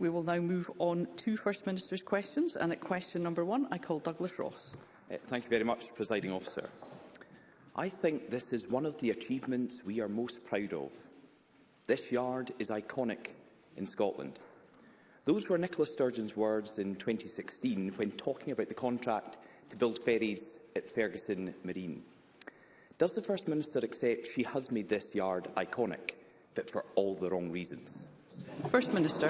We will now move on to First Minister's questions. And at question number one, I call Douglas Ross. Uh, thank you very much, Presiding Officer. I think this is one of the achievements we are most proud of. This yard is iconic in Scotland. Those were Nicola Sturgeon's words in 2016 when talking about the contract to build ferries at Ferguson Marine. Does the First Minister accept she has made this yard iconic, but for all the wrong reasons? First Minister.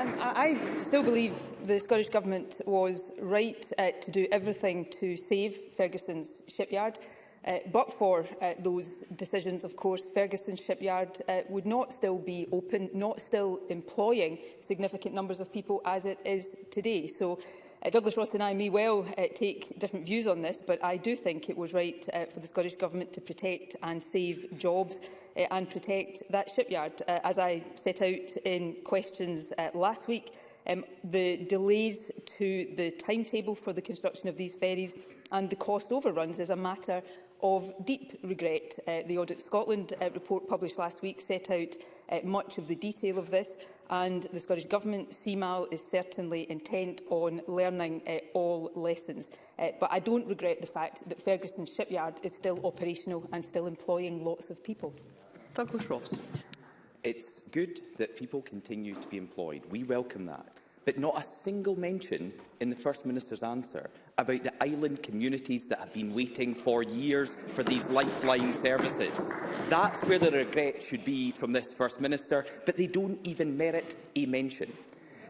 Um, I, I still believe the Scottish Government was right uh, to do everything to save Ferguson's shipyard. Uh, but for uh, those decisions, of course, Ferguson Shipyard uh, would not still be open, not still employing significant numbers of people as it is today. So uh, Douglas Ross and I may well uh, take different views on this, but I do think it was right uh, for the Scottish Government to protect and save jobs uh, and protect that shipyard. Uh, as I set out in questions uh, last week, um, the delays to the timetable for the construction of these ferries and the cost overruns is a matter of deep regret. Uh, the Audit Scotland uh, report published last week set out uh, much of the detail of this, and the Scottish Government CMAL is certainly intent on learning uh, all lessons. Uh, but I don't regret the fact that Ferguson Shipyard is still operational and still employing lots of people. Douglas Ross. It's good that people continue to be employed. We welcome that but not a single mention in the First Minister's answer about the island communities that have been waiting for years for these lifeline services. That's where the regret should be from this First Minister, but they don't even merit a mention.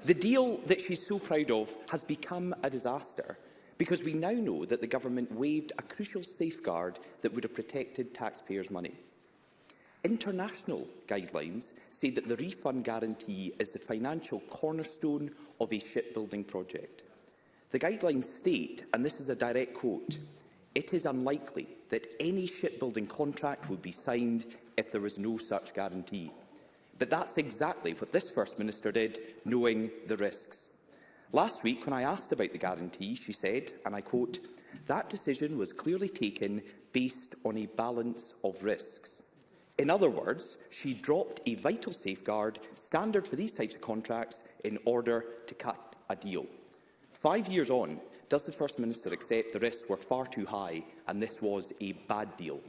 The deal that she's so proud of has become a disaster because we now know that the government waived a crucial safeguard that would have protected taxpayers' money. International guidelines say that the refund guarantee is the financial cornerstone of a shipbuilding project. The guidelines state, and this is a direct quote, it is unlikely that any shipbuilding contract would be signed if there was no such guarantee. But that's exactly what this First Minister did, knowing the risks. Last week, when I asked about the guarantee, she said, and I quote, that decision was clearly taken based on a balance of risks. In other words, she dropped a vital safeguard standard for these types of contracts in order to cut a deal. Five years on, does the First Minister accept the risks were far too high and this was a bad deal?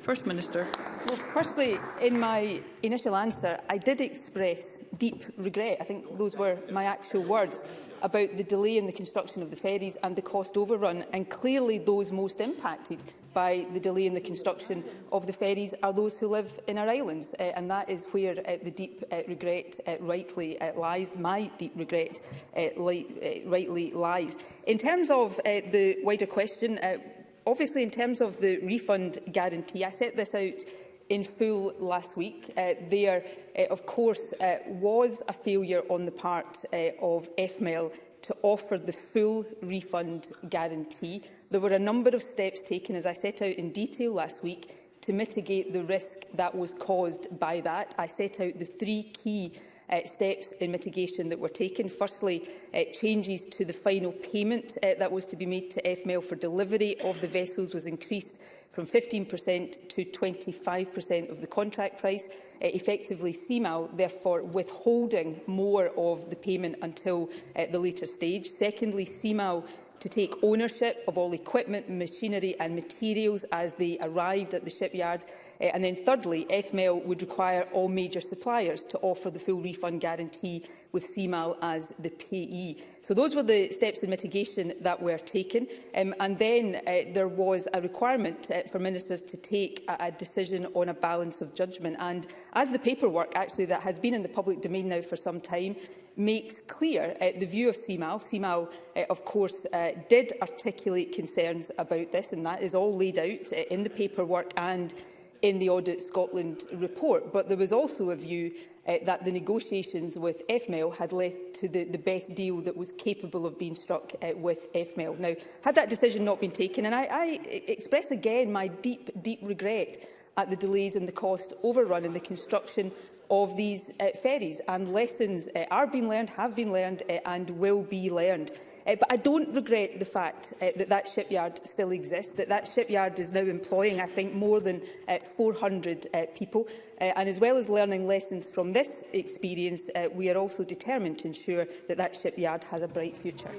First Minister. Well, firstly, in my initial answer, I did express deep regret. I think those were my actual words about the delay in the construction of the ferries and the cost overrun, and clearly those most impacted by the delay in the construction of the ferries are those who live in our islands. Uh, and that is where uh, the deep uh, regret uh, rightly uh, lies, my deep regret uh, li uh, rightly lies. In terms of uh, the wider question, uh, obviously in terms of the refund guarantee, I set this out in full last week. Uh, there, uh, of course, uh, was a failure on the part uh, of FML to offer the full refund guarantee. There were a number of steps taken, as I set out in detail last week, to mitigate the risk that was caused by that. I set out the three key uh, steps in mitigation that were taken. Firstly, uh, changes to the final payment uh, that was to be made to FML for delivery of the vessels was increased from 15% to 25% of the contract price, uh, effectively CMAL, therefore withholding more of the payment until uh, the later stage. Secondly, CMAL to take ownership of all equipment, machinery and materials as they arrived at the shipyard. Uh, and then thirdly, FML would require all major suppliers to offer the full refund guarantee with CMAL as the payee. So those were the steps in mitigation that were taken. Um, and then uh, there was a requirement uh, for ministers to take a, a decision on a balance of judgment. And as the paperwork actually that has been in the public domain now for some time, makes clear uh, the view of CMAO. CMAO, uh, of course, uh, did articulate concerns about this, and that is all laid out uh, in the paperwork and in the Audit Scotland report. But there was also a view uh, that the negotiations with FML e had led to the, the best deal that was capable of being struck uh, with FML. E Now, had that decision not been taken, and I, I express again my deep, deep regret at the delays and the cost overrun in the construction of these uh, ferries, and lessons uh, are being learned, have been learned uh, and will be learned. Uh, but I don't regret the fact uh, that that shipyard still exists, that that shipyard is now employing, I think, more than uh, 400 uh, people. Uh, and as well as learning lessons from this experience, uh, we are also determined to ensure that that shipyard has a bright future.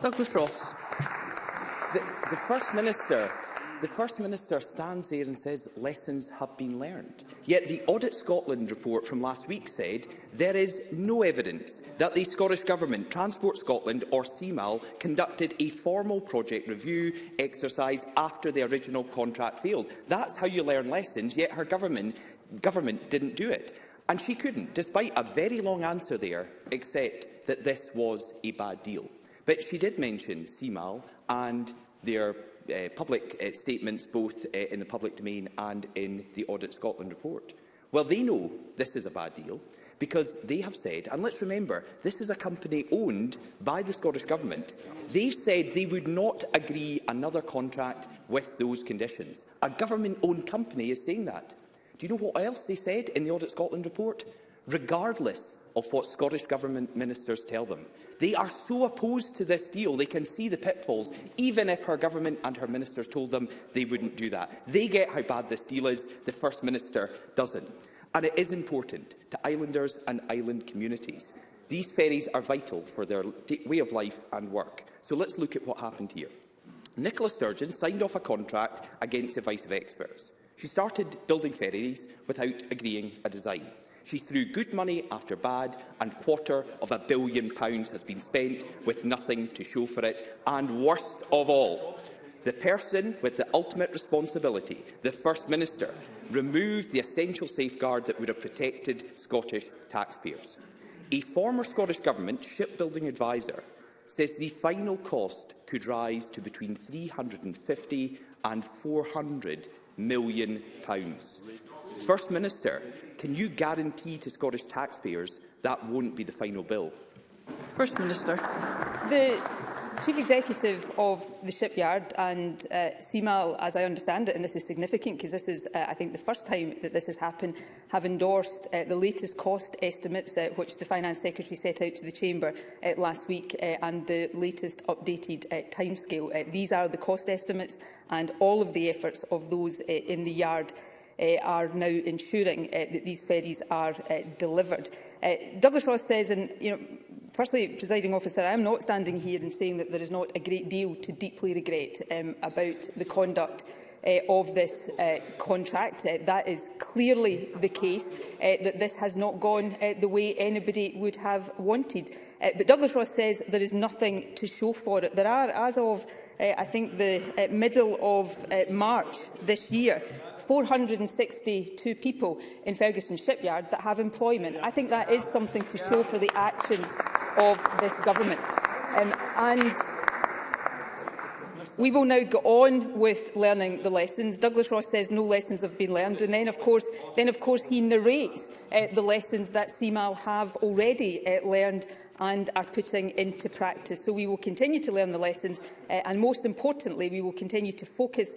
Douglas Ross. The, the First Minister The First Minister stands there and says lessons have been learned. Yet the Audit Scotland report from last week said there is no evidence that the Scottish Government, Transport Scotland or CMAL conducted a formal project review exercise after the original contract failed. That's how you learn lessons, yet her government, government didn't do it. And she couldn't, despite a very long answer there, except that this was a bad deal. But she did mention CMAL and their uh, public uh, statements, both uh, in the public domain and in the Audit Scotland report. Well, they know this is a bad deal because they have said, and let's remember, this is a company owned by the Scottish Government. They've said they would not agree another contract with those conditions. A government-owned company is saying that. Do you know what else they said in the Audit Scotland report? regardless of what Scottish Government ministers tell them. They are so opposed to this deal, they can see the pitfalls, even if her government and her ministers told them they wouldn't do that. They get how bad this deal is, the First Minister doesn't. And it is important to islanders and island communities. These ferries are vital for their way of life and work. So let's look at what happened here. Nicola Sturgeon signed off a contract against advice of experts. She started building ferries without agreeing a design. She threw good money after bad, and quarter of a billion pounds has been spent with nothing to show for it. And worst of all, the person with the ultimate responsibility, the First Minister, removed the essential safeguards that would have protected Scottish taxpayers. A former Scottish Government shipbuilding adviser says the final cost could rise to between 350 and 400 million pounds. First Minister, can you guarantee to Scottish taxpayers that won't be the final bill? First Minister. The Chief Executive of the shipyard and uh, CMAL, as I understand it, and this is significant because this is, uh, I think, the first time that this has happened, have endorsed uh, the latest cost estimates uh, which the Finance Secretary set out to the Chamber uh, last week uh, and the latest updated uh, timescale. Uh, these are the cost estimates and all of the efforts of those uh, in the yard uh, are now ensuring uh, that these ferries are uh, delivered. Uh, Douglas Ross says, and you know, firstly, presiding officer, I am not standing here and saying that there is not a great deal to deeply regret um, about the conduct uh, of this uh, contract. Uh, that is clearly the case, uh, that this has not gone uh, the way anybody would have wanted. Uh, but Douglas Ross says there is nothing to show for it. There are, as of uh, I think the uh, middle of uh, March this year, 462 people in Ferguson Shipyard that have employment. I think that is something to show for the actions of this government. Um, and We will now go on with learning the lessons. Douglas Ross says no lessons have been learned, and then of course, then of course he narrates uh, the lessons that CMAL have already uh, learned and are putting into practice. So we will continue to learn the lessons, uh, and most importantly, we will continue to focus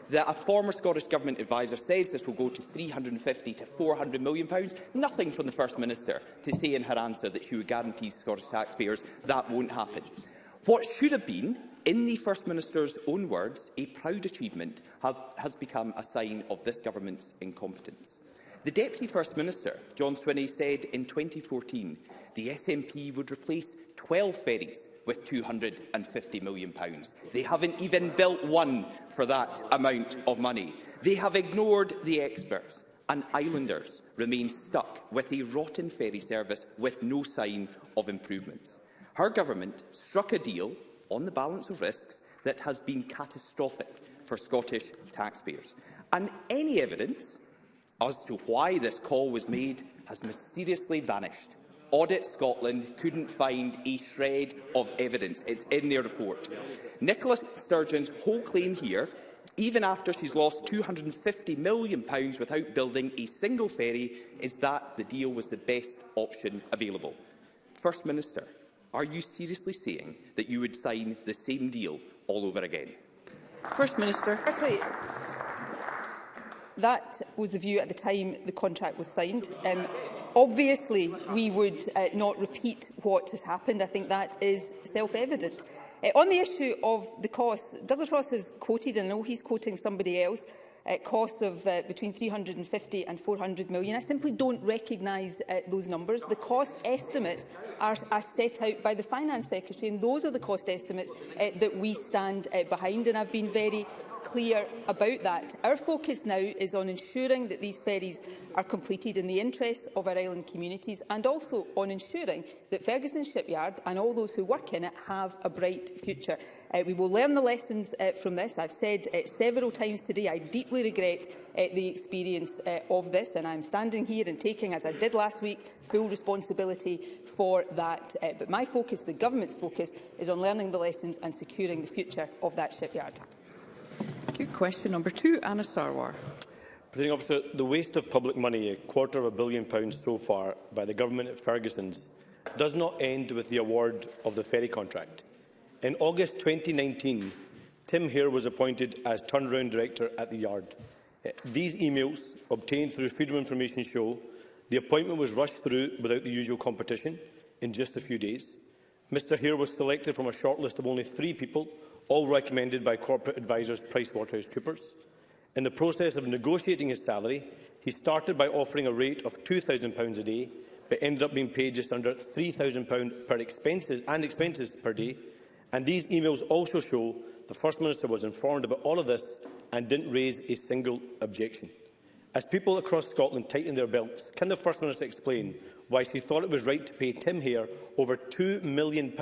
that a former Scottish Government adviser says this will go to £350 to £400 million. pounds. Nothing from the First Minister to say in her answer that she would guarantee Scottish taxpayers that won't happen. What should have been in the First Minister's own words, a proud achievement have, has become a sign of this government's incompetence. The Deputy First Minister, John Swinney, said in 2014 the SNP would replace 12 ferries with £250 million. They haven't even built one for that amount of money. They have ignored the experts and islanders remain stuck with a rotten ferry service with no sign of improvements. Her government struck a deal on the balance of risks that has been catastrophic for Scottish taxpayers. And any evidence as to why this call was made has mysteriously vanished. Audit Scotland couldn't find a shred of evidence. It's in their report. Nicola Sturgeon's whole claim here, even after she's lost £250 million without building a single ferry, is that the deal was the best option available. First Minister, are you seriously saying that you would sign the same deal all over again? First Minister. Firstly, That was the view at the time the contract was signed. Um, obviously, we would uh, not repeat what has happened. I think that is self-evident. Uh, on the issue of the costs, Douglas Ross has quoted, and I know he's quoting somebody else, uh, costs of uh, between 350 and 400 million. I simply don't recognise uh, those numbers. The cost estimates are, are set out by the Finance Secretary, and those are the cost estimates uh, that we stand uh, behind, and I've been very clear about that. Our focus now is on ensuring that these ferries are completed in the interests of our island communities and also on ensuring that Ferguson Shipyard and all those who work in it have a bright future. Uh, we will learn the lessons uh, from this. I've said uh, several times today I deeply regret uh, the experience uh, of this, and I'm standing here and taking, as I did last week, full responsibility for that. Uh, but my focus, the government's focus, is on learning the lessons and securing the future of that shipyard. Thank Question number two, Anna Sarwar. Presiding officer, the waste of public money, a quarter of a billion pounds so far, by the government at Ferguson's, does not end with the award of the ferry contract. In August 2019, Tim Hare was appointed as turnaround director at the Yard. Eh, these emails, obtained through Freedom of Information, show the appointment was rushed through without the usual competition in just a few days. Mr Hare was selected from a shortlist of only three people, all recommended by corporate advisers PricewaterhouseCoopers. In the process of negotiating his salary, he started by offering a rate of £2,000 a day, but ended up being paid just under £3,000 per expenses and expenses per day, And these emails also show the First Minister was informed about all of this and didn't raise a single objection. As people across Scotland tighten their belts, can the First Minister explain why she thought it was right to pay Tim Hare over £2 million,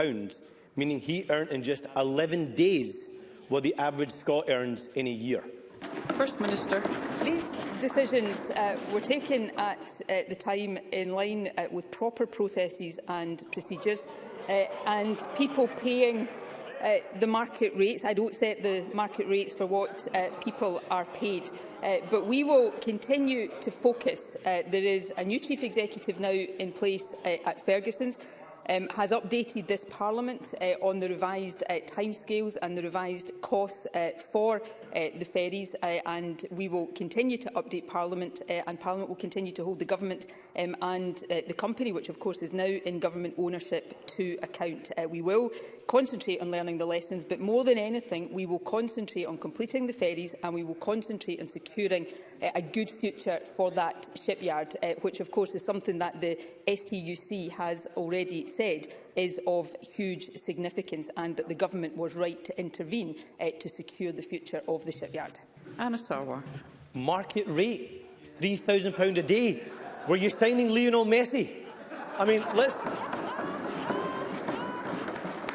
meaning he earned in just 11 days what the average Scot earns in a year? First Minister. These decisions uh, were taken at uh, the time in line uh, with proper processes and procedures uh, and people paying uh, the market rates. I don't set the market rates for what uh, people are paid, uh, but we will continue to focus. Uh, there is a new chief executive now in place uh, at Ferguson's um, has updated this Parliament uh, on the revised uh, timescales and the revised costs uh, for uh, the ferries, uh, and we will continue to update Parliament, uh, and Parliament will continue to hold the Government um, and uh, the company, which of course is now in government ownership, to account. Uh, we will concentrate on learning the lessons, but more than anything, we will concentrate on completing the ferries and we will concentrate on securing uh, a good future for that shipyard, uh, which of course is something that the STUC has already said is of huge significance and that the government was right to intervene uh, to secure the future of the shipyard. Anna Sarwar. Market rate, £3,000 a day. Were you signing Lionel Messi? I mean, let's...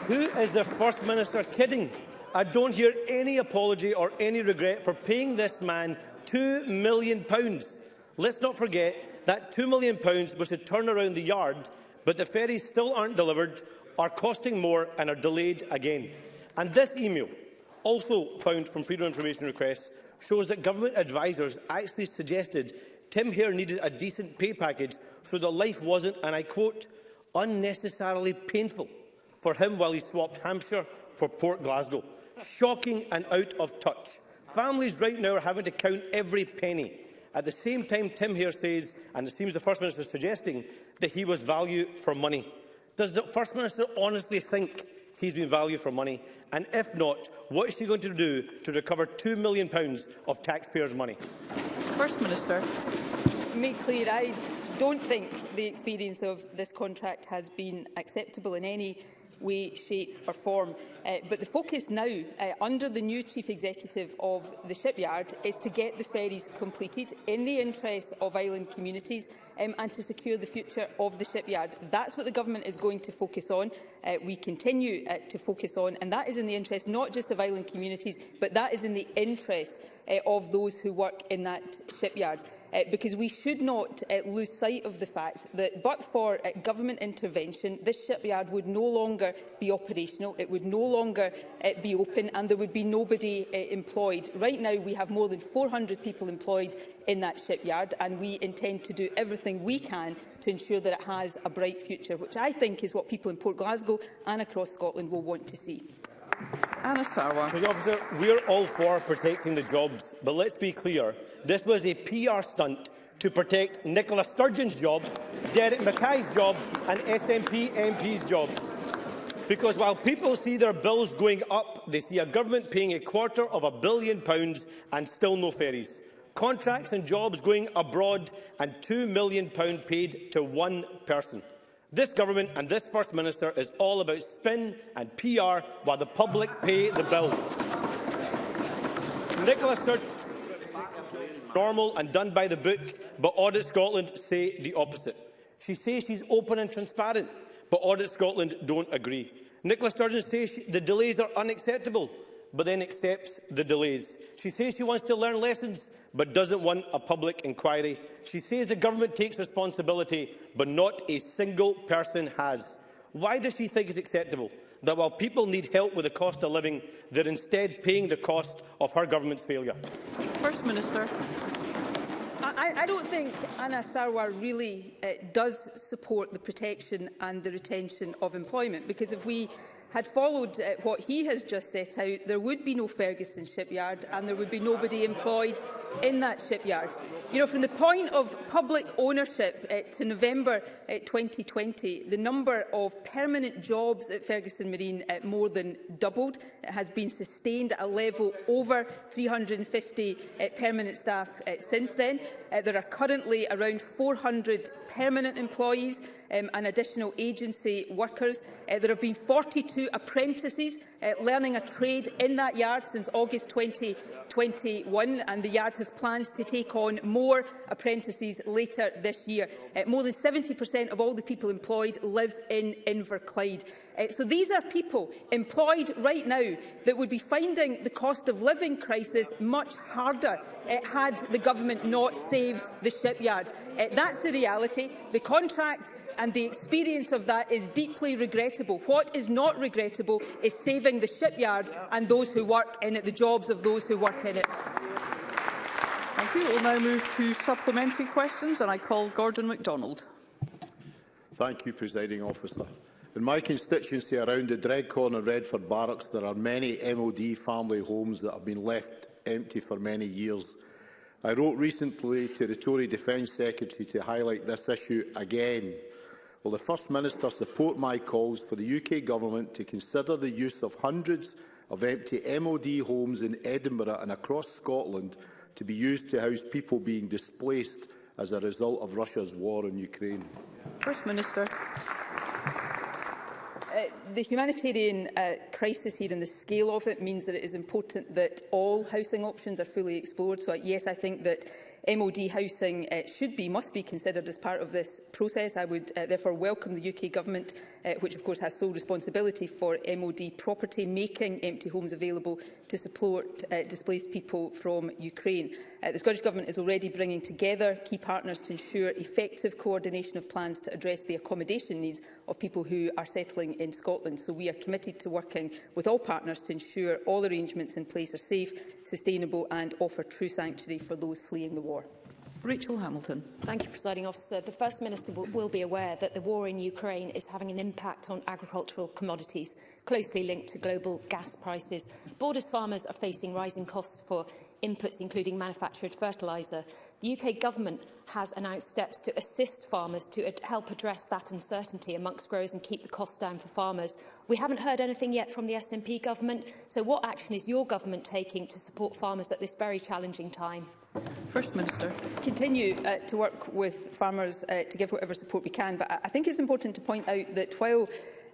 Who is the First Minister kidding? I don't hear any apology or any regret for paying this man £2 million. Let's not forget that £2 million was to turn around the yard, but the ferries still aren't delivered, are costing more and are delayed again. And this email, also found from Freedom of Information requests, shows that government advisers actually suggested Tim Hare needed a decent pay package so the life wasn't, and I quote, unnecessarily painful for him while he swapped Hampshire for Port Glasgow. Shocking and out of touch. Families right now are having to count every penny. At the same time, Tim here says, and it seems the First Minister is suggesting, that he was value for money. Does the First Minister honestly think he's been value for money? And if not, what is he going to do to recover £2 million of taxpayers' money? First Minister, make clear I don't think the experience of this contract has been acceptable in any we see perform Uh, but the focus now, uh, under the new Chief Executive of the shipyard, is to get the ferries completed in the interests of island communities um, and to secure the future of the shipyard. That's what the Government is going to focus on. Uh, we continue uh, to focus on, and that is in the interest not just of island communities, but that is in the interest uh, of those who work in that shipyard. Uh, because we should not uh, lose sight of the fact that, but for uh, government intervention, this shipyard would no longer be operational. It would no longer longer uh, be open and there would be nobody uh, employed. Right now, we have more than 400 people employed in that shipyard and we intend to do everything we can to ensure that it has a bright future, which I think is what people in Port Glasgow and across Scotland will want to see. Anna Sarwar. Officer, we're all for protecting the jobs, but let's be clear, this was a PR stunt to protect Nicola Sturgeon's job, Derek Mackay's job and SNP MP's jobs. Because while people see their bills going up, they see a government paying a quarter of a billion pounds and still no ferries. Contracts and jobs going abroad and £2 million pound paid to one person. This government and this First Minister is all about spin and PR while the public pay the bill. Nicola Sturgeon normal and done by the book, but Audit Scotland say the opposite. She says she's open and transparent but Audit Scotland don't agree. Nicola Sturgeon says she, the delays are unacceptable, but then accepts the delays. She says she wants to learn lessons, but doesn't want a public inquiry. She says the government takes responsibility, but not a single person has. Why does she think it's acceptable that while people need help with the cost of living, they're instead paying the cost of her government's failure? First Minister. I, I don't think Anna Sarwar really uh, does support the protection and the retention of employment because if we had followed uh, what he has just set out, there would be no Ferguson shipyard and there would be nobody employed in that shipyard. You know, from the point of public ownership uh, to November uh, 2020, the number of permanent jobs at Ferguson Marine uh, more than doubled. It has been sustained at a level over 350 uh, permanent staff uh, since then. Uh, there are currently around 400 permanent employees um, and additional agency workers. Uh, there have been 42 apprentices uh, learning a trade in that yard since August 2021, and the yard has plans to take on more apprentices later this year. Uh, more than 70% of all the people employed live in Inverclyde. Uh, so these are people employed right now that would be finding the cost of living crisis much harder uh, had the government not saved the shipyard. Uh, that's the reality. The contract and the experience of that is deeply regrettable. What is not regrettable is saving the shipyard and those who work in it, the jobs of those who work in it. Thank you. We'll now move to supplementary questions, and I call Gordon MacDonald. Thank you, Presiding Officer. In my constituency around the Dread Corner Redford Barracks, there are many MOD family homes that have been left empty for many years. I wrote recently to the Tory Defence Secretary to highlight this issue again will the First Minister support my calls for the UK Government to consider the use of hundreds of empty MOD homes in Edinburgh and across Scotland to be used to house people being displaced as a result of Russia's war in Ukraine? First Minister. Uh, the humanitarian uh, crisis here and the scale of it means that it is important that all housing options are fully explored. So, uh, yes, I think that MOD housing uh, should be, must be considered as part of this process. I would uh, therefore welcome the UK Government, uh, which of course has sole responsibility for MOD property, making empty homes available to support uh, displaced people from Ukraine. Uh, the Scottish Government is already bringing together key partners to ensure effective coordination of plans to address the accommodation needs of people who are settling in Scotland. So we are committed to working with all partners to ensure all arrangements in place are safe, sustainable and offer true sanctuary for those fleeing the war. Rachel Hamilton. Thank you, Presiding Officer. The First Minister will be aware that the war in Ukraine is having an impact on agricultural commodities, closely linked to global gas prices. Borders farmers are facing rising costs for inputs, including manufactured fertiliser. The UK Government has announced steps to assist farmers to ad help address that uncertainty amongst growers and keep the costs down for farmers. We haven't heard anything yet from the SNP Government, so what action is your Government taking to support farmers at this very challenging time? First Minister. Continue uh, to work with farmers uh, to give whatever support we can, but I think it's important to point out that while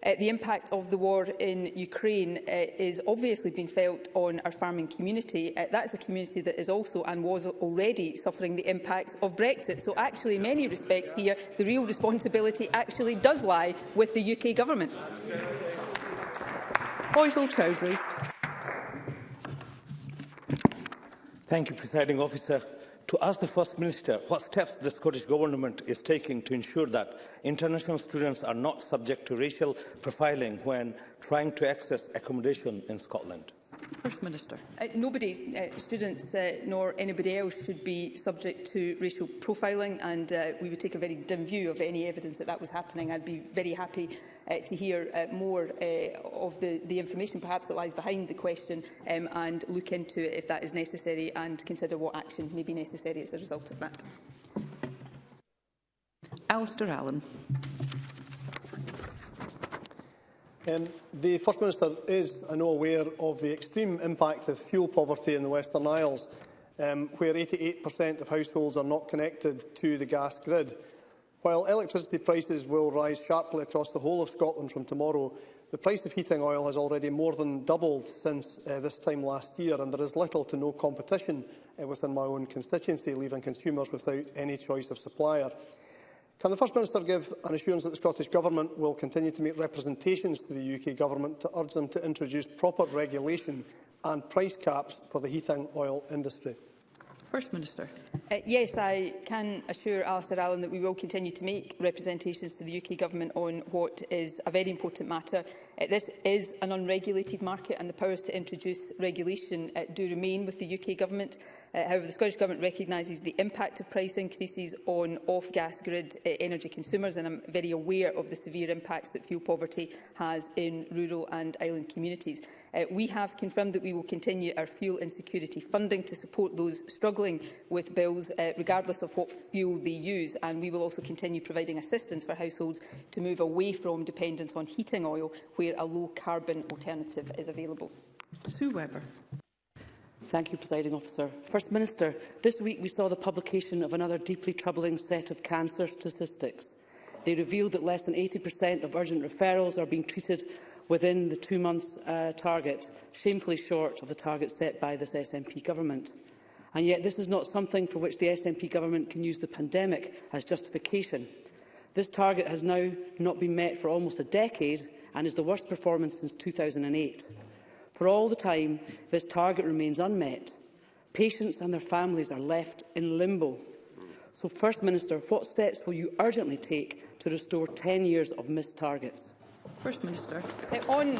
Uh, the impact of the war in Ukraine uh, is obviously being felt on our farming community. Uh, that is a community that is also and was already suffering the impacts of Brexit. So actually, in many respects here, the real responsibility actually does lie with the UK government. Faisal Chowdhury. Thank you, Presiding Officer to ask the First Minister what steps the Scottish Government is taking to ensure that international students are not subject to racial profiling when trying to access accommodation in Scotland. First Minister. Uh, nobody, uh, students uh, nor anybody else, should be subject to racial profiling, and uh, we would take a very dim view of any evidence that that was happening. I'd be very happy uh, to hear uh, more uh, of the, the information perhaps that lies behind the question um, and look into it if that is necessary and consider what action may be necessary as a result of that. Alistair Allen. Um, the First Minister is, I know, aware of the extreme impact of fuel poverty in the Western Isles, um, where 88% of households are not connected to the gas grid. While electricity prices will rise sharply across the whole of Scotland from tomorrow, the price of heating oil has already more than doubled since uh, this time last year, and there is little to no competition uh, within my own constituency, leaving consumers without any choice of supplier. Can the First Minister give an assurance that the Scottish Government will continue to make representations to the UK Government to urge them to introduce proper regulation and price caps for the heating oil industry? First Minister. Uh, yes, I can assure Alistair Allen that we will continue to make representations to the UK Government on what is a very important matter Uh, this is an unregulated market and the powers to introduce regulation uh, do remain with the UK Government. Uh, however, the Scottish Government recognises the impact of price increases on off-gas grid uh, energy consumers and I'm very aware of the severe impacts that fuel poverty has in rural and island communities. Uh, we have confirmed that we will continue our fuel insecurity funding to support those struggling with bills, uh, regardless of what fuel they use. And we will also continue providing assistance for households to move away from dependence on heating oil, where where a low-carbon alternative is available. Sue Webber. Thank you, Presiding Officer. First Minister, this week we saw the publication of another deeply troubling set of cancer statistics. They revealed that less than 80% of urgent referrals are being treated within the two months uh, target, shamefully short of the target set by this SNP government. And yet this is not something for which the SNP government can use the pandemic as justification. This target has now not been met for almost a decade, and is the worst performance since 2008. For all the time, this target remains unmet. Patients and their families are left in limbo. So, First Minister, what steps will you urgently take to restore 10 years of missed targets? First Minister. Uh, on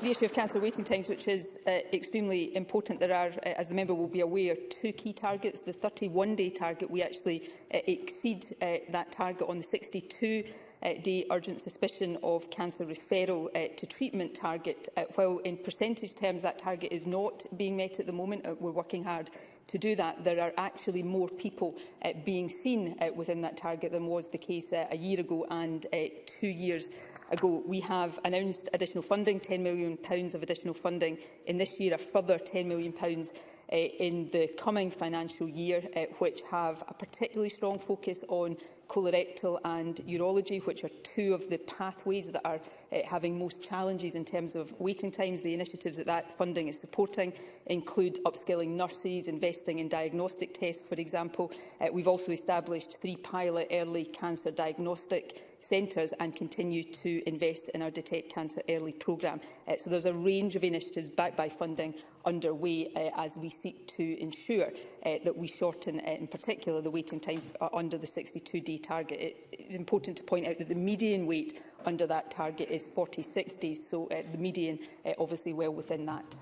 the issue of cancer waiting times, which is uh, extremely important, there are, uh, as the member will be aware, two key targets. The 31-day target, we actually uh, exceed uh, that target on the 62 Eh, day urgent suspicion of cancer referral eh, to treatment target. Eh, while in percentage terms that target is not being met at the moment, we're working hard to do that. There are actually more people uh, being seen uh, within that target than was the case uh, a year ago and uh, two years ago. We have announced additional funding, £10 million of additional funding in this year, a further £10 million uh, in the coming financial year, uh, which have a particularly strong focus on colorectal and urology, which are two of the pathways that are uh, having most challenges in terms of waiting times. The initiatives that that funding is supporting include upskilling nurses, investing in diagnostic tests, for example. Uh, we've also established three pilot early cancer diagnostic centres and continue to invest in our Detect Cancer Early programme. Uh, so there's a range of initiatives backed by funding underway uh, as we seek to ensure uh, that we shorten, uh, in particular, the waiting time uh, under the 62 d target. It, it's important to point out that the median wait under that target is 46 days, so uh, the median uh, obviously well within that.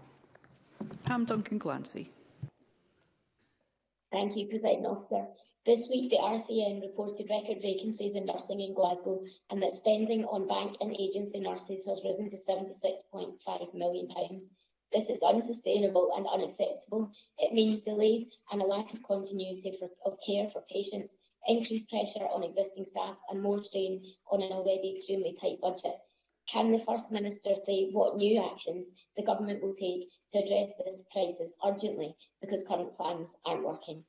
Pam Duncan Glancy. Thank you, President Officer. This week, the RCN reported record vacancies in nursing in Glasgow and that spending on bank and agency nurses has risen to £76.5 million. This is unsustainable and unacceptable. It means delays and a lack of continuity for, of care for patients, increased pressure on existing staff and more strain on an already extremely tight budget. Can the First Minister say what new actions the Government will take to address this crisis urgently because current plans aren't working?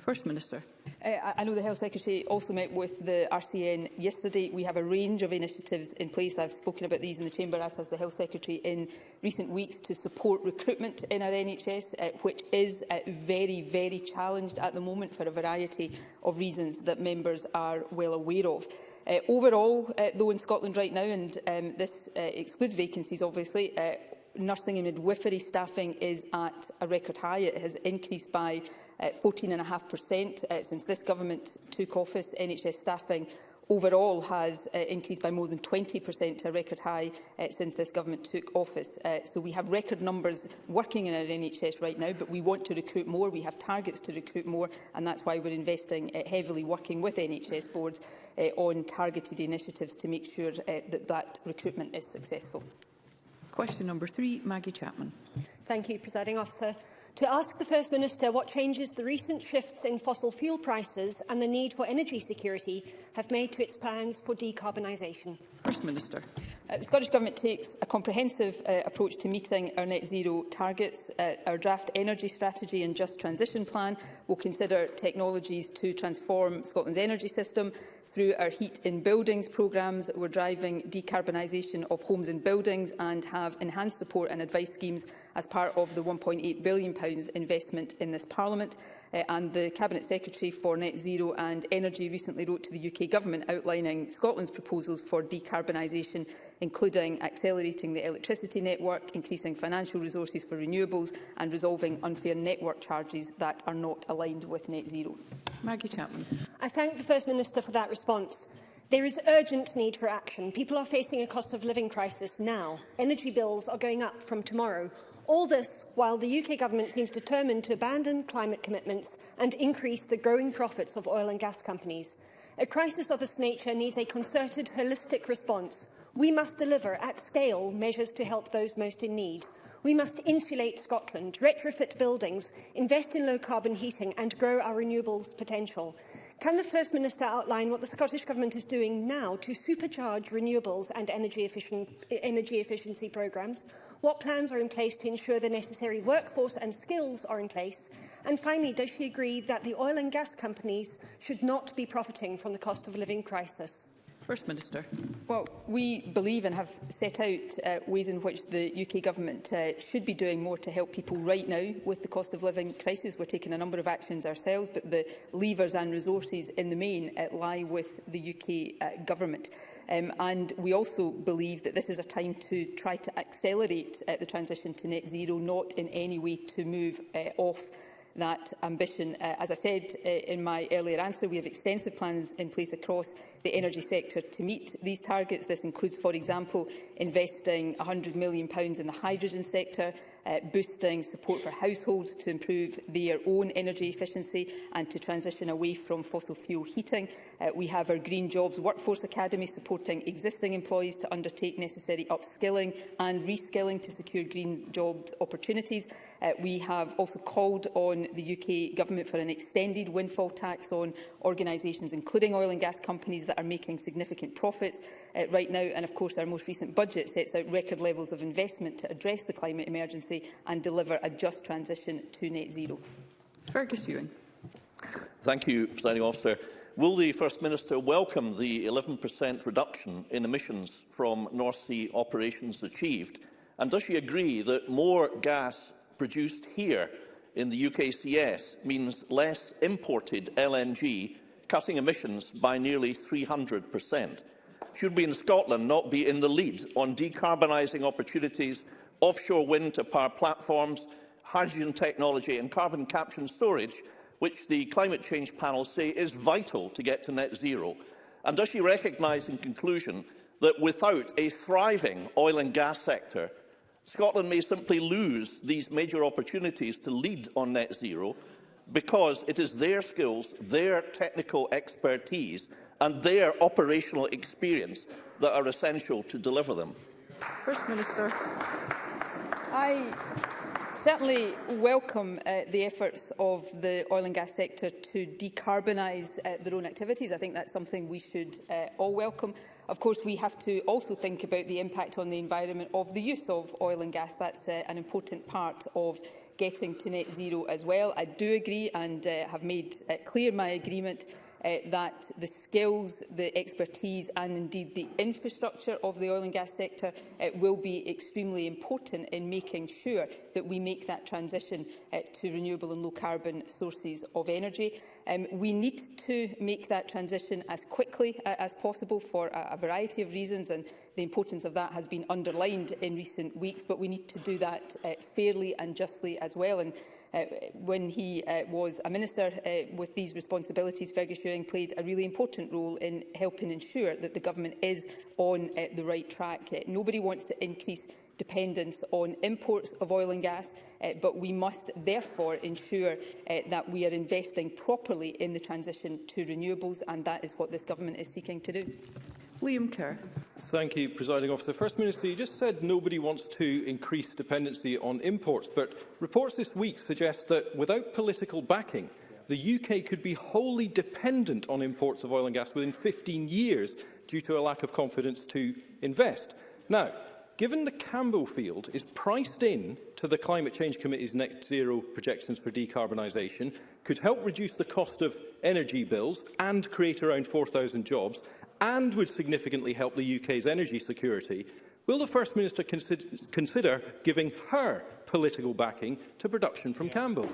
First Minister. Uh, I know the Health Secretary also met with the RCN yesterday. We have a range of initiatives in place. I've spoken about these in the Chamber, as has the Health Secretary, in recent weeks to support recruitment in our NHS, uh, which is uh, very, very challenged at the moment for a variety of reasons that members are well aware of. Uh, overall, uh, though, in Scotland right now, and um, this uh, excludes vacancies, obviously, uh, nursing and midwifery staffing is at a record high. It has increased by 14.5% uh, uh, since this government took office. NHS staffing overall has uh, increased by more than 20% to a record high uh, since this government took office. Uh, so we have record numbers working in our NHS right now, but we want to recruit more. We have targets to recruit more, and that's why we're investing uh, heavily working with NHS boards uh, on targeted initiatives to make sure uh, that that recruitment is successful. Question number three, Maggie Chapman. Thank you, Presiding Officer to ask the First Minister what changes the recent shifts in fossil fuel prices and the need for energy security have made to its plans for decarbonisation. First Minister. Uh, the Scottish Government takes a comprehensive uh, approach to meeting our net zero targets. Uh, our draft energy strategy and just transition plan will consider technologies to transform Scotland's energy system, Through our Heat in Buildings programmes, we're driving decarbonisation of homes and buildings and have enhanced support and advice schemes as part of the £1.8 billion investment in this Parliament. Uh, and the Cabinet Secretary for Net Zero and Energy recently wrote to the UK Government outlining Scotland's proposals for decarbonisation, including accelerating the electricity network, increasing financial resources for renewables and resolving unfair network charges that are not aligned with net zero. Maggie Chapman. I thank the First Minister for that response response. There is urgent need for action. People are facing a cost of living crisis now. Energy bills are going up from tomorrow. All this while the UK government seems determined to abandon climate commitments and increase the growing profits of oil and gas companies. A crisis of this nature needs a concerted, holistic response. We must deliver at scale measures to help those most in need. We must insulate Scotland, retrofit buildings, invest in low-carbon heating and grow our renewables potential. Can the First Minister outline what the Scottish Government is doing now to supercharge renewables and energy, efficient, energy efficiency programmes? What plans are in place to ensure the necessary workforce and skills are in place? And finally, does she agree that the oil and gas companies should not be profiting from the cost of living crisis? First Minister. Well, we believe and have set out uh, ways in which the UK Government uh, should be doing more to help people right now with the cost of living crisis. We're taking a number of actions ourselves, but the levers and resources in the main uh, lie with the UK uh, Government. Um, and we also believe that this is a time to try to accelerate uh, the transition to net zero, not in any way to move uh, off that ambition. Uh, as I said uh, in my earlier answer, we have extensive plans in place across the energy sector to meet these targets. This includes, for example, investing £100 million in the hydrogen sector, uh, boosting support for households to improve their own energy efficiency and to transition away from fossil fuel heating. Uh, we have our Green Jobs Workforce Academy supporting existing employees to undertake necessary upskilling and reskilling to secure green job opportunities. Uh, we have also called on the UK Government for an extended windfall tax on organisations, including oil and gas companies, that are making significant profits uh, right now. And of course, our most recent budget sets out record levels of investment to address the climate emergency policy and deliver a just transition to net zero. Fergus Ewing. Thank you, Presiding Officer. Will the First Minister welcome the 11% reduction in emissions from North Sea operations achieved? And does she agree that more gas produced here in the UKCS means less imported LNG, cutting emissions by nearly 300%? Should we in Scotland not be in the lead on decarbonising opportunities offshore wind to power platforms, hydrogen technology and carbon capture and storage, which the climate change panel say is vital to get to net zero? And does she recognise in conclusion that without a thriving oil and gas sector, Scotland may simply lose these major opportunities to lead on net zero because it is their skills, their technical expertise and their operational experience that are essential to deliver them. First Minister. I certainly welcome uh, the efforts of the oil and gas sector to decarbonise uh, their own activities. I think that's something we should uh, all welcome. Of course, we have to also think about the impact on the environment of the use of oil and gas. That's uh, an important part of getting to net zero as well. I do agree and uh, have made uh, clear my agreement uh, that the skills, the expertise and indeed the infrastructure of the oil and gas sector uh, will be extremely important in making sure that we make that transition uh, to renewable and low carbon sources of energy. Um, we need to make that transition as quickly uh, as possible for a, a variety of reasons, and the importance of that has been underlined in recent weeks, but we need to do that uh, fairly and justly as well. And uh, when he uh, was a minister uh, with these responsibilities, Fergus Ewing played a really important role in helping ensure that the government is on uh, the right track. Uh, nobody wants to increase dependence on imports of oil and gas, uh, but we must therefore ensure uh, that we are investing properly in the transition to renewables, and that is what this government is seeking to do. Liam Kerr. Thank you, Presiding Officer. First Minister, you just said nobody wants to increase dependency on imports, but reports this week suggest that without political backing, the UK could be wholly dependent on imports of oil and gas within 15 years due to a lack of confidence to invest. Now, Given the Cambo field is priced in to the Climate Change Committee's net zero projections for decarbonisation, could help reduce the cost of energy bills and create around 4,000 jobs, and would significantly help the UK's energy security, will the First Minister consider, giving her political backing to production from yeah. Campbell?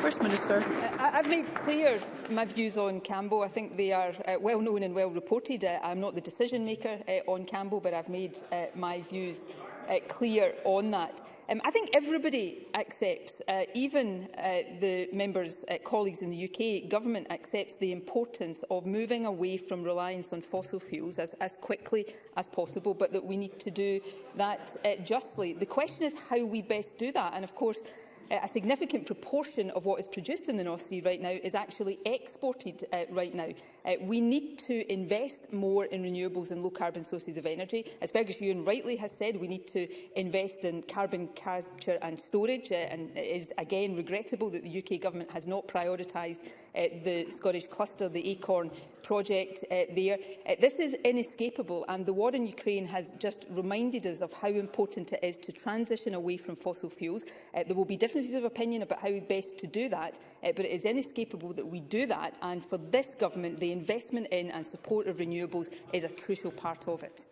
First Minister. Uh, I've made clear my views on Cambo. I think they are uh, well known and well reported. Uh, I'm not the decision maker uh, on Cambo, but I've made uh, my views uh, clear on that. Um, I think everybody accepts, uh, even uh, the members' uh, colleagues in the UK government accepts the importance of moving away from reliance on fossil fuels as, as quickly as possible, but that we need to do that uh, justly. The question is how we best do that, and of course Uh, a significant proportion of what is produced in the North Sea right now is actually exported uh, right now. Uh, we need to invest more in renewables and low-carbon sources of energy. As Fergus Ewan rightly has said, we need to invest in carbon capture and storage, uh, and it is again regrettable that the UK Government has not prioritised uh, the Scottish cluster, the ACORN project uh, there. Uh, this is inescapable, and the war in Ukraine has just reminded us of how important it is to transition away from fossil fuels. Uh, there will be differences of opinion about how best to do that, uh, but it is inescapable that we do that, and for this Government, the investment in and support of renewables is a crucial part of it.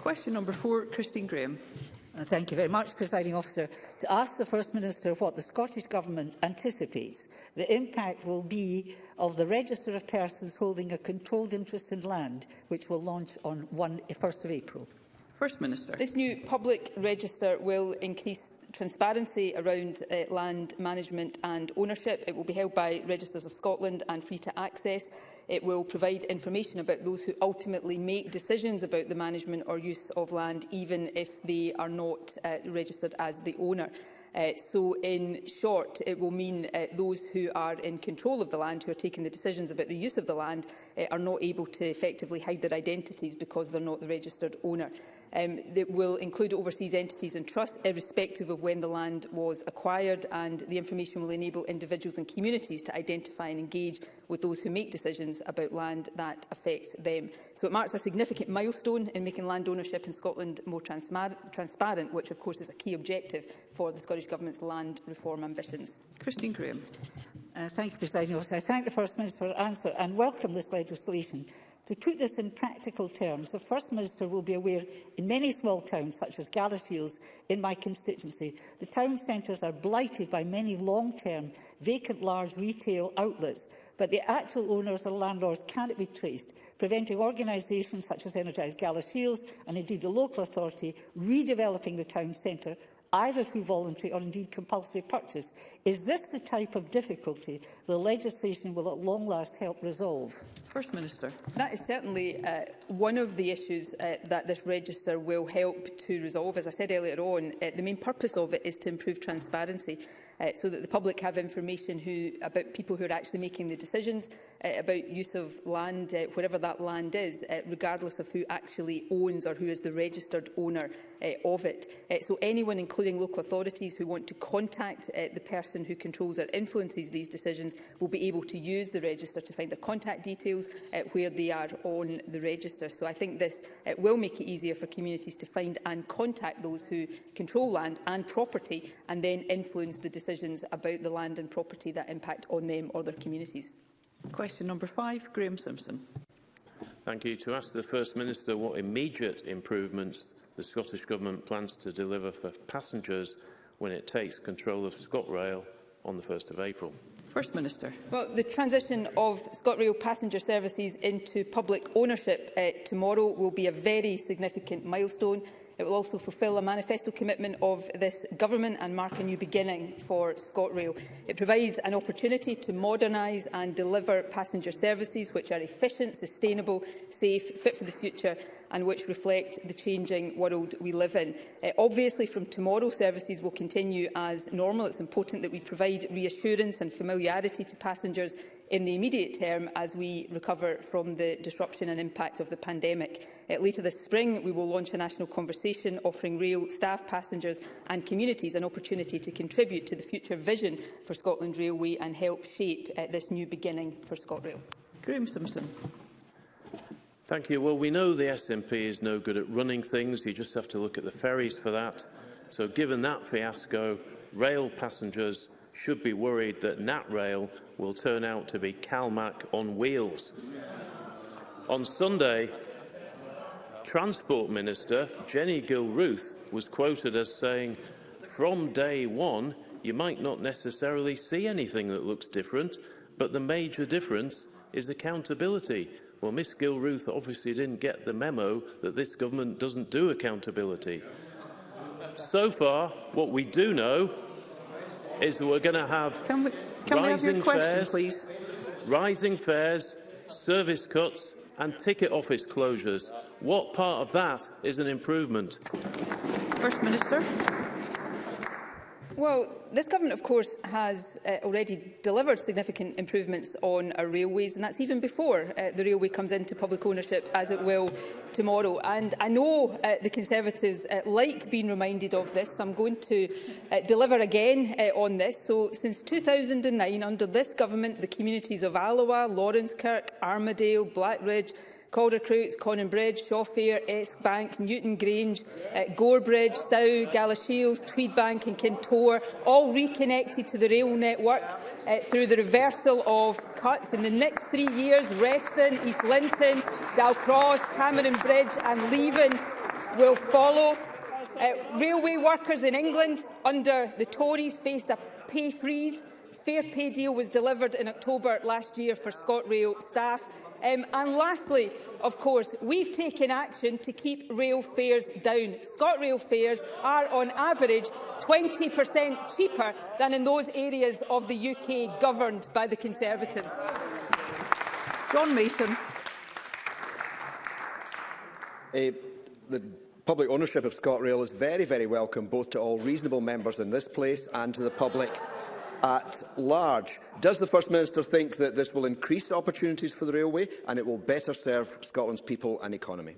Question number four, Christine Graham. Uh, thank you very much, Presiding Officer. To ask the First Minister what the Scottish Government anticipates the impact will be of the register of persons holding a controlled interest in land, which will launch on 1, 1st of April. First Minister. This new public register will increase transparency around uh, land management and ownership. It will be held by Registers of Scotland and free to access. It will provide information about those who ultimately make decisions about the management or use of land, even if they are not uh, registered as the owner. Uh, so, in short, it will mean uh, those who are in control of the land, who are taking the decisions about the use of the land, uh, are not able to effectively hide their identities because they're not the registered owner. Um, it will include overseas entities and trusts, irrespective of when the land was acquired, and the information will enable individuals and communities to identify and engage with those who make decisions about land that affects them. So it marks a significant milestone in making land ownership in Scotland more transparent, which of course is a key objective for the Scottish Government's land reform ambitions. Christine Graham. Uh, thank you, President Officer. I thank the First Minister for her answer and welcome this legislation. To put this in practical terms, the First Minister will be aware in many small towns, such as Galashiels in my constituency, the town centres are blighted by many long-term vacant large retail outlets, but the actual owners or landlords cannot be traced, preventing organisations such as Energised Galashiels and indeed the local authority redeveloping the town centre either through voluntary or indeed compulsory purchase. Is this the type of difficulty the legislation will at long last help resolve? First Minister. That is certainly uh, one of the issues uh, that this register will help to resolve. As I said earlier on, uh, the main purpose of it is to improve transparency uh, so that the public have information who, about people who are actually making the decisions uh, about use of land, uh, wherever that land is, uh, regardless of who actually owns or who is the registered owner uh, of it. Uh, so anyone, including local authorities, who want to contact uh, the person who controls or influences these decisions will be able to use the register to find the contact details uh, where they are on the register. So I think this uh, will make it easier for communities to find and contact those who control land and property and then influence the decisions decisions about the land and property that impact on them or their communities. Question number five, Graham Simpson. Thank you. To ask the First Minister what immediate improvements the Scottish Government plans to deliver for passengers when it takes control of ScotRail on the 1st of April. First Minister. Well, the transition of ScotRail passenger services into public ownership uh, tomorrow will be a very significant milestone. It will also fulfil a manifesto commitment of this government and mark a new beginning for ScotRail. It provides an opportunity to modernise and deliver passenger services which are efficient, sustainable, safe, fit for the future and which reflect the changing world we live in. Uh, obviously, from tomorrow, services will continue as normal. It's important that we provide reassurance and familiarity to passengers in the immediate term as we recover from the disruption and impact of the pandemic. Uh, later this spring, we will launch a national conversation offering rail staff, passengers and communities an opportunity to contribute to the future vision for Scotland Railway and help shape uh, this new beginning for ScotRail. Graeme Simpson. Thank you. Well, we know the SNP is no good at running things. You just have to look at the ferries for that. So given that fiasco, rail passengers should be worried that NatRail will turn out to be CalMac on wheels. On Sunday, Transport Minister Jenny Gilruth was quoted as saying, from day one, you might not necessarily see anything that looks different, but the major difference is accountability. Well, Miss Gilruth obviously didn't get the memo that this government doesn't do accountability. So far, what we do know is that we're going to have can we, can rising we have question, fares, please? rising fares, service cuts, and ticket office closures. What part of that is an improvement? First Minister. Well, this government, of course, has uh, already delivered significant improvements on our railways, and that's even before uh, the railway comes into public ownership, as it will tomorrow. And I know uh, the Conservatives uh, like being reminded of this, so I'm going to uh, deliver again uh, on this. So, since 2009, under this government, the communities of Alloa, Lawrence Kirk, Armadale, Blackridge, Caldercroats, Conan Bridge, Shawfair, Esk Bank, Newton Grange, uh, Gorebridge, Stow, Galashiels, Tweedbank and Kintore, all reconnected to the rail network uh, through the reversal of cuts. In the next three years, Reston, East Linton, Dalcross, Cameron Bridge and Leven will follow. Uh, railway workers in England under the Tories faced a pay freeze fair pay deal was delivered in October last year for ScotRail staff. Um, and lastly, of course, we've taken action to keep rail fares down. ScotRail fares are, on average, 20% cheaper than in those areas of the UK governed by the Conservatives. John Mason. Uh, the public ownership of ScotRail is very, very welcome both to all reasonable members in this place and to the public at large. Does the First Minister think that this will increase opportunities for the railway and it will better serve Scotland's people and economy?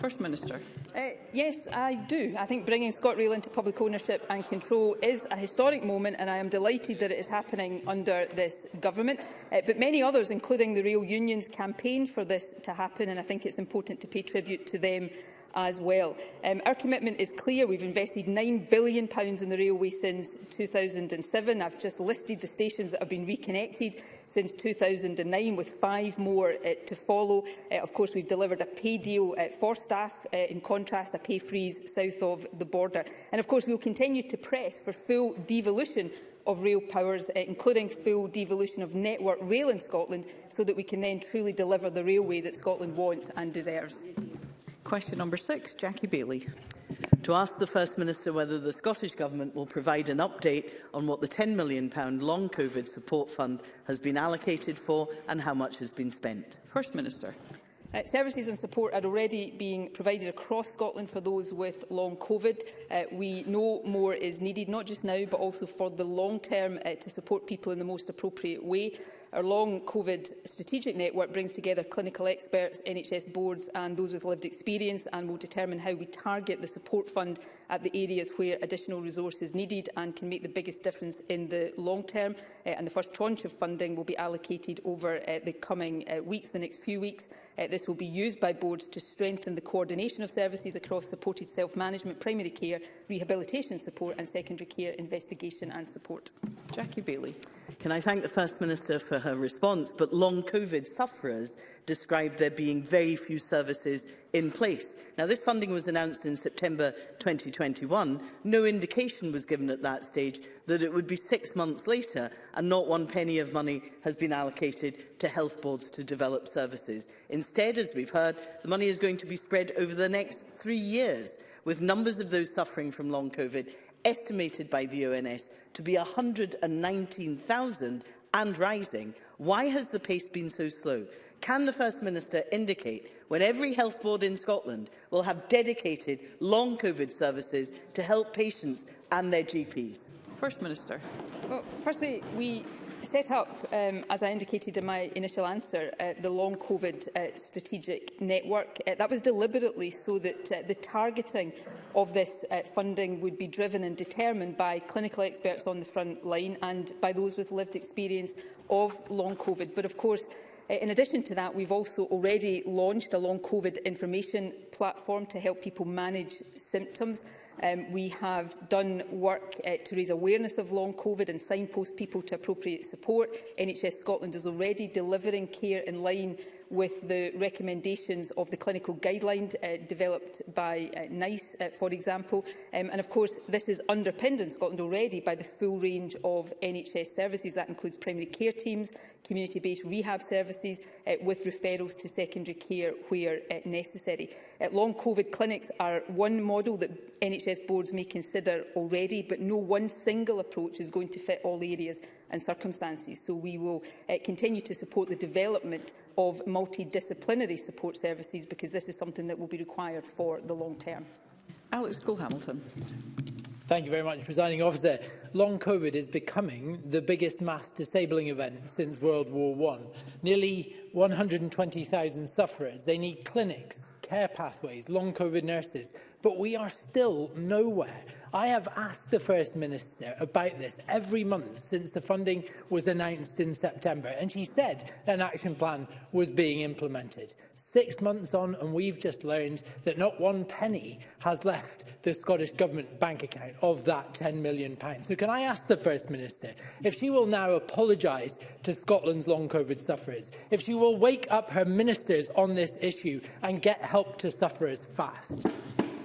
First Minister. Uh, yes, I do. I think bringing ScotRail into public ownership and control is a historic moment and I am delighted that it is happening under this government. Uh, but many others, including the rail unions, campaign for this to happen and I think it's important to pay tribute to them as well. Um, our commitment is clear. We've invested £9 billion in the railway since 2007. I've just listed the stations that have been reconnected since 2009, with five more uh, to follow. Uh, of course, we've delivered a pay deal uh, for staff, uh, in contrast, a pay freeze south of the border. And of course, we'll continue to press for full devolution of rail powers, uh, including full devolution of network rail in Scotland, so that we can then truly deliver the railway that Scotland wants and deserves. Question number six, Jackie Bailey. To ask the First Minister whether the Scottish Government will provide an update on what the £10 million Long COVID Support Fund has been allocated for and how much has been spent. First Minister. Uh, services and support are already being provided across Scotland for those with long COVID. Uh, we know more is needed, not just now, but also for the long term uh, to support people in the most appropriate way. Our long COVID strategic network brings together clinical experts, NHS boards and those with lived experience and will determine how we target the support fund at the areas where additional resources needed and can make the biggest difference in the long term. Uh, and the first tranche of funding will be allocated over uh, the coming uh, weeks, the next few weeks. Uh, this will be used by boards to strengthen the coordination of services across supported self-management, primary care, rehabilitation support and secondary care investigation and support. Jackie Bailey. Can I thank the First Minister for her response, but long COVID sufferers described there being very few services in place. Now, this funding was announced in September 2021. No indication was given at that stage that it would be six months later and not one penny of money has been allocated to health boards to develop services. Instead, as we've heard, the money is going to be spread over the next three years, with numbers of those suffering from long COVID estimated by the ONS to be 119,000 and rising, why has the pace been so slow? Can the First Minister indicate when every health board in Scotland will have dedicated long COVID services to help patients and their GPs? First Minister. Well, firstly, we set up, um, as I indicated in my initial answer, uh, the long COVID uh, strategic network. Uh, that was deliberately so that uh, the targeting of this uh, funding would be driven and determined by clinical experts on the front line and by those with lived experience of long COVID. But of course, uh, in addition to that, we've also already launched a long COVID information platform to help people manage symptoms. Um, we have done work uh, to raise awareness of long COVID and signpost people to appropriate support. NHS Scotland is already delivering care in line with the recommendations of the clinical guidelines uh, developed by uh, NICE, uh, for example. Um, and of course, this is underpinned in Scotland already by the full range of NHS services. That includes primary care teams, community-based rehab services, uh, with referrals to secondary care where uh, necessary. Uh, long COVID clinics are one model that NHS boards may consider already, but no one single approach is going to fit all areas and circumstances. So we will uh, continue to support the development of multidisciplinary support services because this is something that will be required for the long term. Alex Cole-Hamilton. Thank you very much, Presiding Officer. Long COVID is becoming the biggest mass disabling event since World War I. Nearly 120,000 sufferers. They need clinics, care pathways, long COVID nurses. But we are still nowhere I have asked the First Minister about this every month since the funding was announced in September, and she said an action plan was being implemented. Six months on, and we've just learned that not one penny has left the Scottish Government bank account of that £10 million. So can I ask the First Minister if she will now apologise to Scotland's long COVID sufferers, if she will wake up her ministers on this issue and get help to sufferers fast?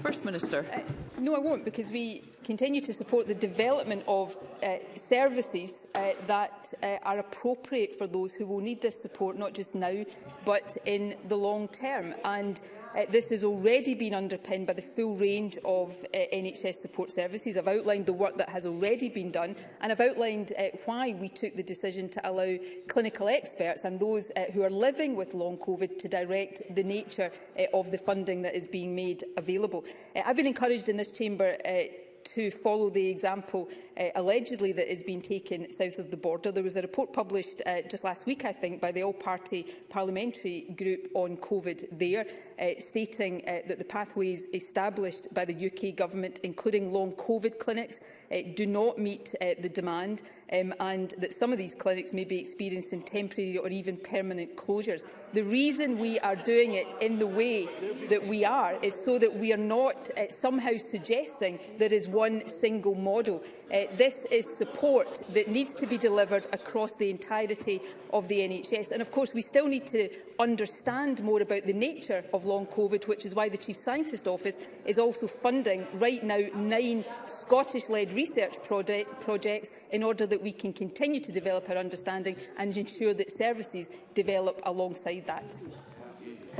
First Minister. Uh, no, I won't, because we continue to support the development of uh, services uh, that uh, are appropriate for those who will need this support, not just now, but in the long term. And Uh, this has already been underpinned by the full range of uh, NHS support services. I've outlined the work that has already been done and I've outlined uh, why we took the decision to allow clinical experts and those uh, who are living with long COVID to direct the nature uh, of the funding that is being made available. Uh, I've been encouraged in this chamber uh, to follow the example uh, allegedly that has been taken south of the border. There was a report published uh, just last week, I think, by the all-party parliamentary group on COVID there, uh, stating uh, that the pathways established by the UK government, including long COVID clinics, uh, do not meet uh, the demand um, and that some of these clinics may be experiencing temporary or even permanent closures. The reason we are doing it in the way that we are is so that we are not uh, somehow suggesting there is one single model. Uh, this is support that needs to be delivered across the entirety of the NHS. And of course, we still need to understand more about the nature of long COVID, which is why the Chief Scientist Office is also funding right now nine Scottish-led research project projects in order that we can continue to develop our understanding and ensure that services develop alongside that.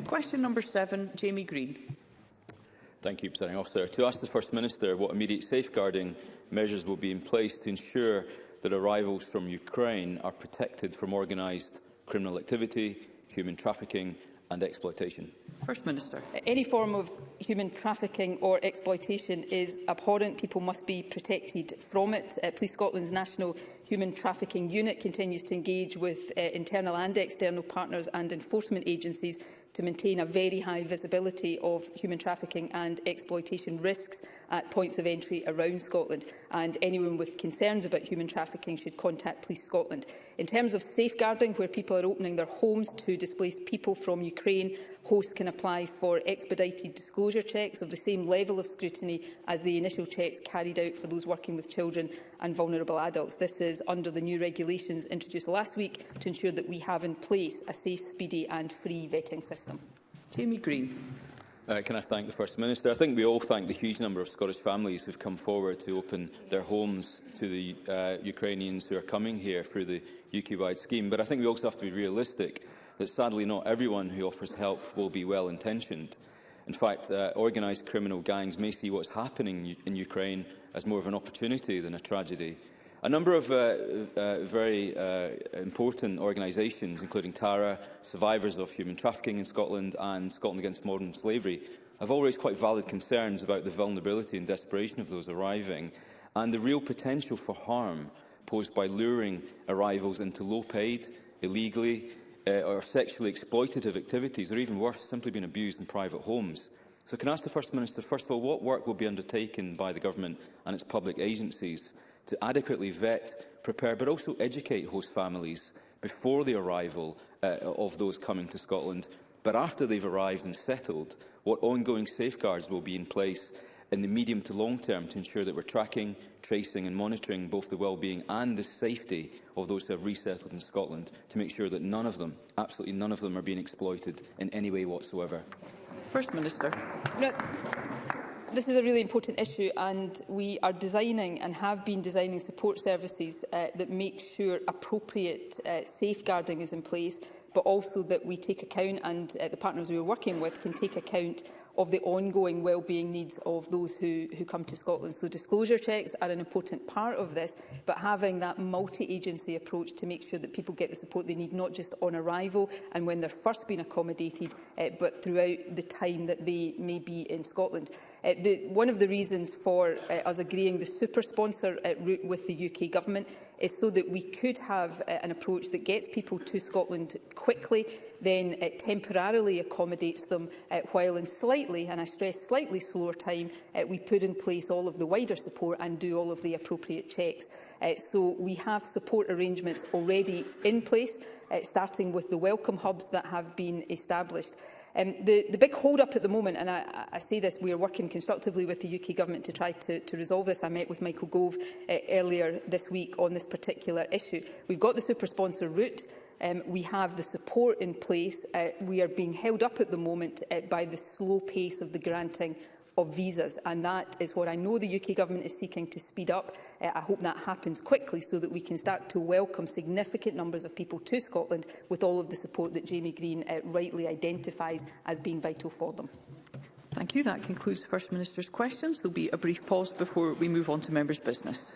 Question number seven, Jamie Green. Thank you, Presiding Officer. To ask the First Minister what immediate safeguarding measures will be in place to ensure that arrivals from Ukraine are protected from organised criminal activity, human trafficking and exploitation. First Minister. Any form of human trafficking or exploitation is abhorrent. People must be protected from it. Uh, Police Scotland's National Human Trafficking Unit continues to engage with uh, internal and external partners and enforcement agencies to maintain a very high visibility of human trafficking and exploitation risks at points of entry around Scotland. And anyone with concerns about human trafficking should contact Police Scotland. In terms of safeguarding, where people are opening their homes to displaced people from Ukraine, hosts can apply for expedited disclosure checks of the same level of scrutiny as the initial checks carried out for those working with children and vulnerable adults. This is under the new regulations introduced last week to ensure that we have in place a safe, speedy and free vetting system. Jamie Green. Uh, can I thank the First Minister? I think we all thank the huge number of Scottish families who have come forward to open their homes to the uh, Ukrainians who are coming here through the UK-wide scheme. But I think we also have to be realistic that sadly not everyone who offers help will be well-intentioned. In fact, uh, organised criminal gangs may see what's happening in Ukraine as more of an opportunity than a tragedy. A number of uh, uh, very uh, important organisations, including TARA, Survivors of Human Trafficking in Scotland and Scotland Against Modern Slavery, have always quite valid concerns about the vulnerability and desperation of those arriving and the real potential for harm posed by luring arrivals into low-paid, illegally uh, or sexually exploitative activities, or even worse, simply being abused in private homes. So can I ask the First Minister, first of all, what work will be undertaken by the Government and its public agencies to adequately vet, prepare but also educate host families before the arrival uh, of those coming to Scotland, but after they've arrived and settled, what ongoing safeguards will be in place in the medium to long term to ensure that we're tracking, tracing and monitoring both the well-being and the safety of those who have resettled in Scotland to make sure that none of them, absolutely none of them, are being exploited in any way whatsoever. First Minister. No this is a really important issue and we are designing and have been designing support services uh, that make sure appropriate uh, safeguarding is in place but also that we take account and uh, the partners we are working with can take account of the ongoing well-being needs of those who, who come to Scotland. So disclosure checks are an important part of this, but having that multi-agency approach to make sure that people get the support they need, not just on arrival and when they're first being accommodated, uh, but throughout the time that they may be in Scotland. Uh, the, one of the reasons for uh, us agreeing the super sponsor uh, route with the UK government is so that we could have uh, an approach that gets people to Scotland quickly then it temporarily accommodates them uh, while in slightly, and I stress slightly slower time, uh, we put in place all of the wider support and do all of the appropriate checks. Uh, so we have support arrangements already in place, uh, starting with the welcome hubs that have been established. Um, the, the big hold-up at the moment, and I, I say this, we are working constructively with the UK Government to try to, to resolve this. I met with Michael Gove uh, earlier this week on this particular issue. We've got the super-sponsor route. Um, we have the support in place. Uh, we are being held up at the moment uh, by the slow pace of the granting of visas, and that is what I know the UK Government is seeking to speed up. Uh, I hope that happens quickly so that we can start to welcome significant numbers of people to Scotland with all of the support that Jamie Green uh, rightly identifies as being vital for them. Thank you. That concludes First Minister's questions. There will be a brief pause before we move on to members' business.